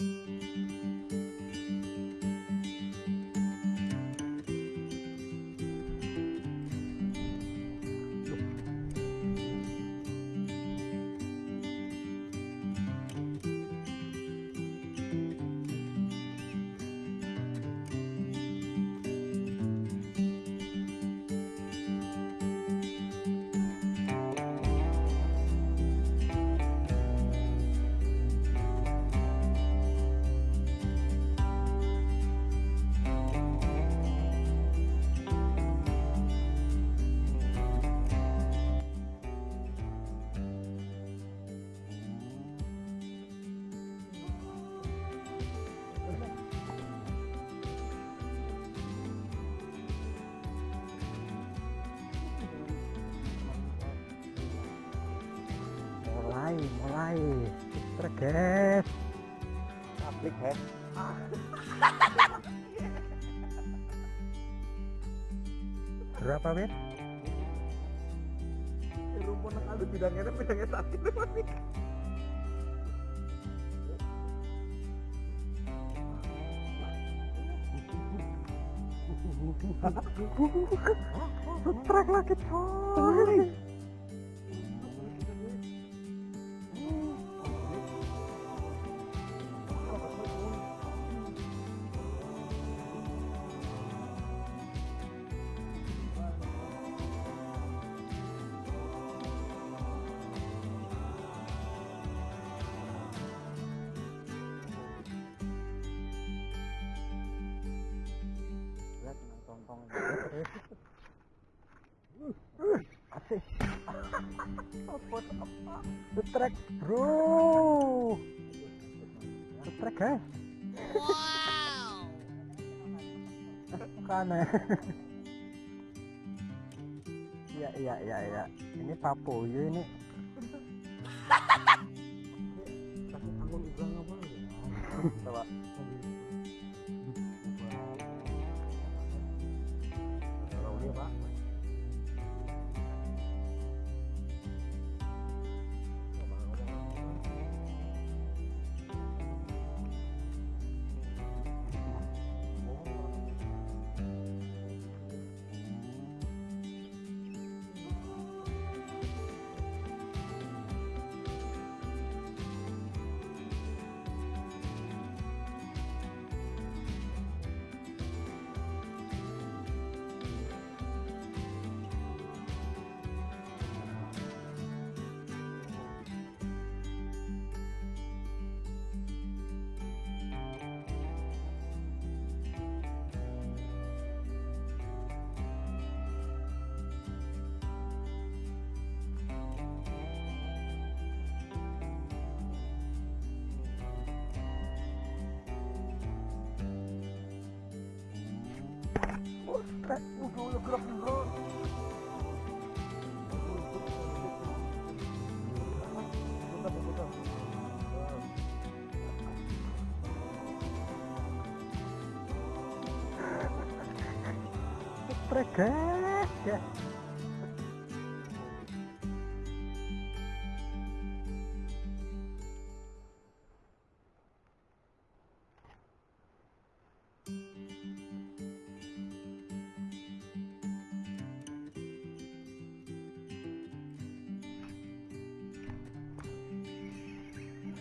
mulai mulai terges Aplik ya. berapa wit Rumpun nang ada bidangnya bidangnya sakit trek lagi coy trek bro guys kan iya iya iya iya ini papuyu ini apa? Coba. udah gerak bro trek guys